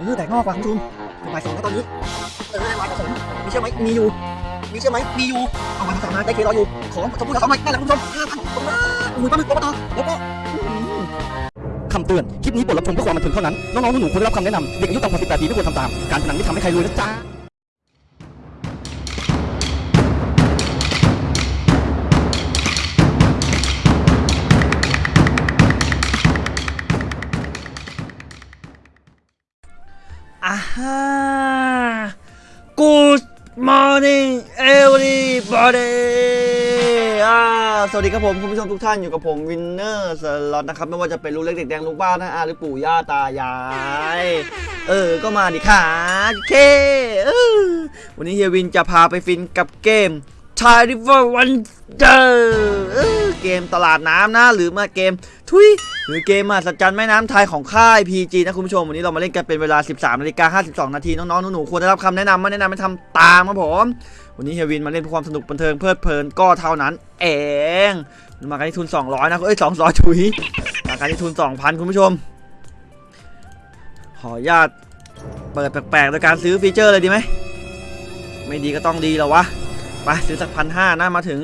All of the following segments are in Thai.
เออแตกงอกว่ะคุณผู้ชมบ่ายสองแล้วตอนนี้เออได้วายผมมีเชื่อไหมมีอยู่ มีเชื่อไหมมีอยู่เอาวายผสมมาได้เครออยู่ ของชมพูสองหน่อยนั่นแหละคุณผู้ชมห้าพันตรงมาอุ้ยปลาหมึกปลาต่อแล้วก็คำเตือน คลิปนี้บทรับชมเพื่อความบันเทิงเท่านั้น น้องๆหนูๆควรได้รับคำแนะนำเด็กอายุต่ำกว่า18ปีไม่ควรทำตาม การพนันไม่ทำให้ใครรวยนะจ๊ะ อ่าฮะ Good morning everybody อ่าสวัสดีครับผม คุณผู้ชมทุกท่านอยู่กับผมวินเนอร์สล็อตนะครับ ไม่ว่าจะเป็นลูกเล็กเด็กแดงลูกบ้านนะอาหรือปู่ย่าตายาย เออ ก็มาดิค่ะเคเออวันนี้เฮียวินจะพาไปฟินกับเกม t i r i v e r Wonder เออเกมตลาดน้ำนะหรือมาเกมทุยหรือเกมมหัศจรรย์แม่น้ำไทยของค่าย PG นะคุณผู้ชมวันนี้เรามาเล่นกันเป็นเวลา 13นาฬิกา52 นาทีน้องๆหนูๆควรได้รับคำแนะนำไม่แนะนำไม่ทำตามครับผมวันนี้เฮยวินมาเล่นเพื่อความสนุกบันเทิงเพลิดเพลินก็เท่านั้น เองมากันที่ทุน 200 นะเอ้ย200ถุยมากันที่ทุน 2,000 คุณผู้ชม ขออนุญาตเปิดแปลกๆโดยการซื้อฟีเจอร์เลยดีไหมไม่ดีก็ต้องดีแล้ววะ ไปซื้อสักพันห้านะมาถึง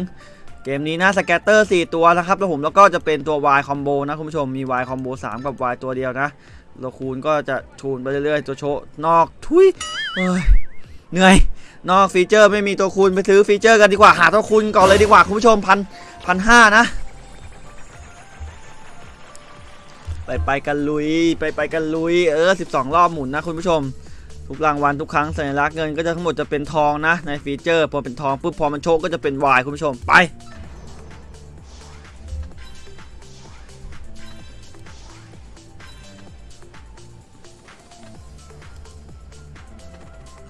เกมนี้นะสแกตเตอร์ 4 ตัวนะครับแล้วผมแล้วก็จะเป็นตัว Y คอมโบนะคุณผู้ชมมี Y คอมโบ3 กับ Y ตัวเดียวนะเราคูณก็จะชูนไปเรื่อยๆตัวโชนอกทุยเอ้ยเหนื่อย นอกฟีเจอร์ไม่มีตัวคูณไปซื้อฟีเจอร์กันดีกว่าหาตัวคูณก่อนเลยดีกว่าคุณผู้ชมพันพันห้านะ ไปไปกันลุยไปไปกันลุยเออ 12 รอบหมุนนะคุณผู้ชม ทุกรางวัลทุกครั้งสัญลักษณ์เงินก็จะทั้งหมดจะเป็นทองนะ ในฟีเจอร์พอเป็นทองปุ๊บพอมันโชคก็จะเป็นวายคุณผู้ชมไป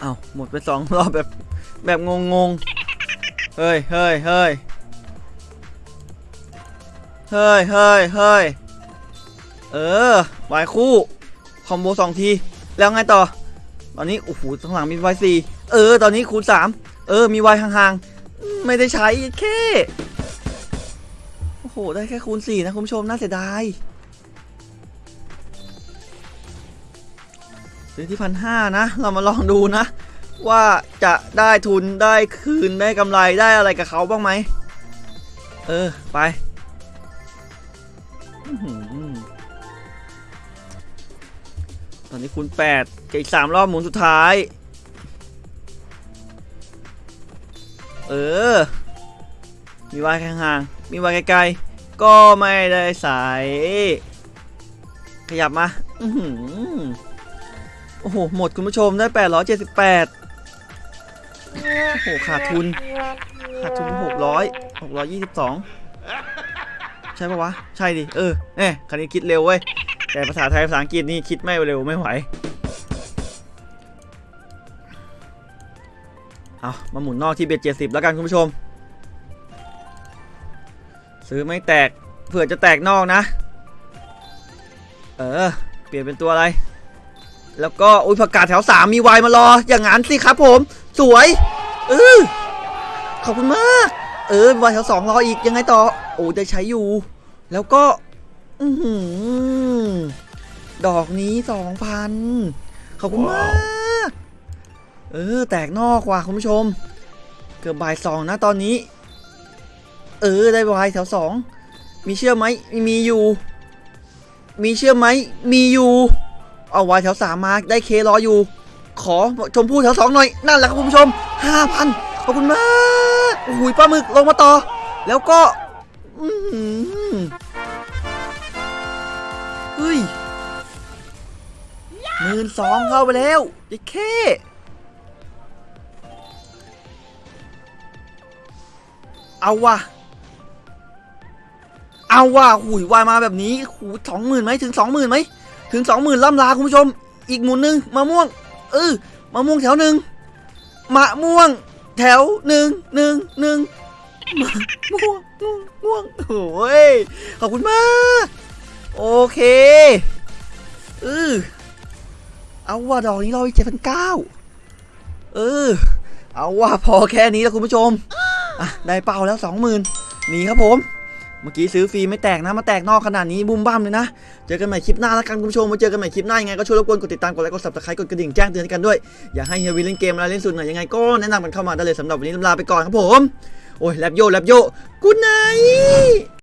เอาหมดไปสองรอบแบบแบบงงงๆเฮ้ยเฮ้ยเฮ้ยเฮ้ยเฮ้ยเฮ้ยเออวายคู่ คอมโบสองที แล้วไงต่อ ตอนนี้โอ้โหข้างหลังมีวายสี่เออ ตอนนี้คูณสามเออ มีวายห่างๆ ไม่ได้ใช้แค่โอ้โห ได้แค่คูณสี่นะคุณผู้ชมน่าเสียดายซื้อที่พันห้านะ เรามาลองดูนะ ว่าจะได้ทุนได้คืนได้กำไรได้อะไรกับเขาบ้างไหม เออ ไป อนนี้คูณ8กับอีก3รอบหมุนสุดท้าย เออ มีวายห่างๆมีวายไกลๆ ก็ไม่ได้ใส่ขยับมาอืโอ้โห หมดคุณผู้ชมได้ 878 โอ้โห ขาดทุน ขาดทุน600 622 ใช่ปะวะ ใช่ดิ เออเน่คันนี้คิดเร็วเว้ย แต่ภาษาไทยภาษาอังกฤษนี่คิดไม่เร็วไม่ไหว เอามาหมุนนอกที่เบ็ดเจ็ดสิบแล้วกันคุณผู้ชม ซื้อไม่แตกเผื่อจะแตกนอกนะ เออ เปลี่ยนเป็นตัวอะไร แล้วก็อุ้ยผักกาดแถวสามมีวายมารอ อย่างนั้นสิครับผม สวยเออขอบคุณมาก เออวายแถวสองรออีกยังไงต่อ โอ้ได้ใช้อยู่ แล้วก็ อือหือดอกนี้สองพันขอบคุณมาก เออ แตกนอกว่ะคุณผู้ชม เกือบบ่ายสองนะตอนนี้ เออ ได้วายแถวสองมีเชื่อไหมมีอยู่ มีเชื่อไหมมีอยู่ เอาวายแถวสามมาได้เครออยู่ ขอชมพู่แถวสองหน่อย นั่นแหละครับคุณผู้ชมห้าพันขอบคุณมาก โอ้โหปลาหมึกลงมาต่อ แล้วก็ อื เฮ้ยหมื่นสองเข้าไปแล้วไอ้เคเอาว่ะ เอาว่ะหุยวายมาแบบนี้หูสองหมื่นไหมถึงสองหมื่นไหมถึงสองหมื่นล่ำลาคุณผู้ชม อีกหมุนหนึ่งมะม่วง เออมะม่วงแถวหนึ่งมะม่วง แถวหนึ่งหนึ่งหนึ่งมะม่วงม่วงม่วงโอ้ยขอบคุณมาก โอเคเออเอาว่าดอกนี้เราอีกเจ็ดพันเก้าเออ เอาว่าพอแค่นี้แล้วคุณผู้ชมอะได้เป้าแล้วสองหมื่นหนีครับผม เมื่อกี้ซื้อฟรีไม่แตกนะมาแตกนอกขนาดนี้บุ้มบ้ามเลยนะ เจอกันใหม่คลิปหน้าแล้วกันคุณผู้ชมมาเจอกันใหม่คลิปหน้ายังไงก็ช่วยรบกวนกดติดตามกดไลค์กด subscribe กดกระดิ่งแจ้งเตือนกันด้วยอยากให้เฮียวีเล่นเกมอะไรเล่นสุดหน่อยยังไงก็แนะนำกันเข้ามาได้เลยสำหรับวันนี้ลาไปก่อนครับผมโอ้ยแลบโยแลบโยกูไน